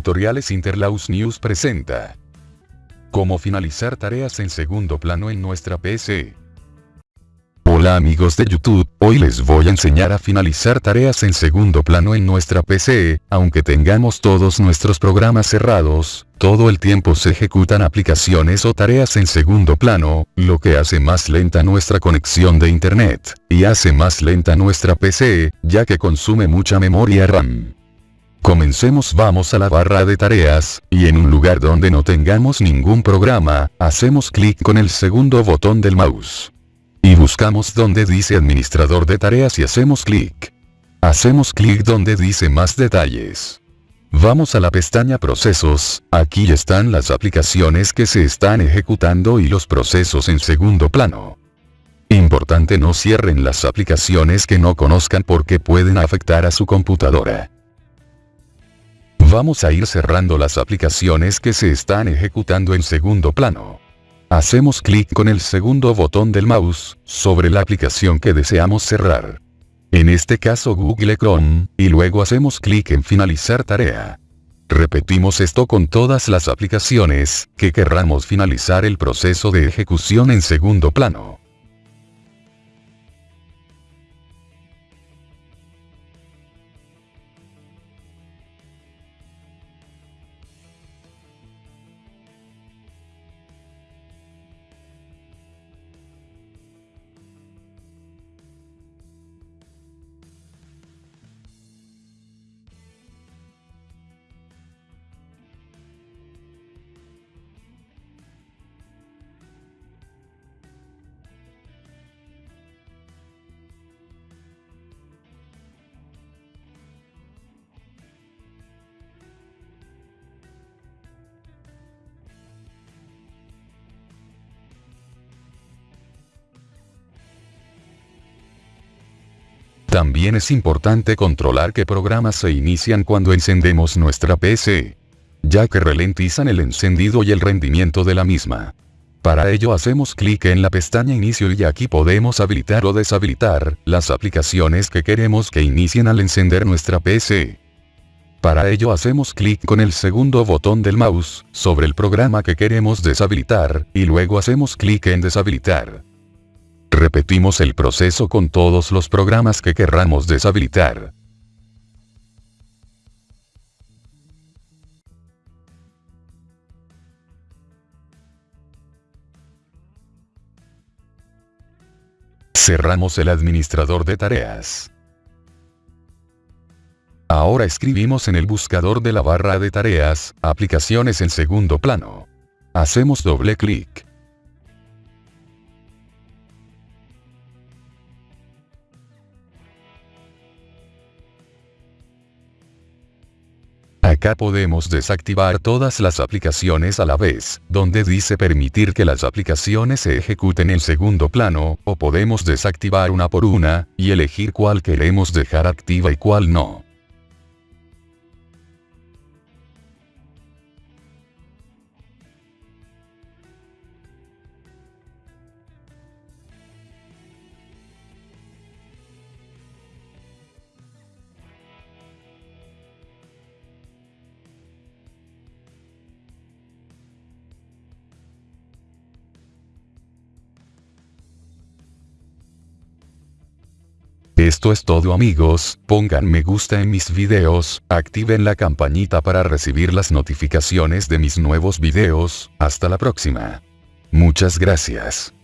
Tutoriales Interlaus News presenta. Cómo finalizar tareas en segundo plano en nuestra PC. Hola amigos de YouTube, hoy les voy a enseñar a finalizar tareas en segundo plano en nuestra PC, aunque tengamos todos nuestros programas cerrados, todo el tiempo se ejecutan aplicaciones o tareas en segundo plano, lo que hace más lenta nuestra conexión de internet, y hace más lenta nuestra PC, ya que consume mucha memoria RAM. Comencemos vamos a la barra de tareas, y en un lugar donde no tengamos ningún programa, hacemos clic con el segundo botón del mouse. Y buscamos donde dice administrador de tareas y hacemos clic. Hacemos clic donde dice más detalles. Vamos a la pestaña procesos, aquí están las aplicaciones que se están ejecutando y los procesos en segundo plano. Importante no cierren las aplicaciones que no conozcan porque pueden afectar a su computadora. Vamos a ir cerrando las aplicaciones que se están ejecutando en segundo plano. Hacemos clic con el segundo botón del mouse, sobre la aplicación que deseamos cerrar. En este caso Google Chrome, y luego hacemos clic en finalizar tarea. Repetimos esto con todas las aplicaciones, que querramos finalizar el proceso de ejecución en segundo plano. También es importante controlar qué programas se inician cuando encendemos nuestra PC, ya que ralentizan el encendido y el rendimiento de la misma. Para ello hacemos clic en la pestaña Inicio y aquí podemos habilitar o deshabilitar las aplicaciones que queremos que inicien al encender nuestra PC. Para ello hacemos clic con el segundo botón del mouse, sobre el programa que queremos deshabilitar, y luego hacemos clic en deshabilitar. Repetimos el proceso con todos los programas que querramos deshabilitar. Cerramos el administrador de tareas. Ahora escribimos en el buscador de la barra de tareas, aplicaciones en segundo plano. Hacemos doble clic. Acá podemos desactivar todas las aplicaciones a la vez, donde dice permitir que las aplicaciones se ejecuten en segundo plano, o podemos desactivar una por una, y elegir cuál queremos dejar activa y cuál no. Esto es todo amigos, pongan me gusta en mis videos, activen la campanita para recibir las notificaciones de mis nuevos videos, hasta la próxima. Muchas gracias.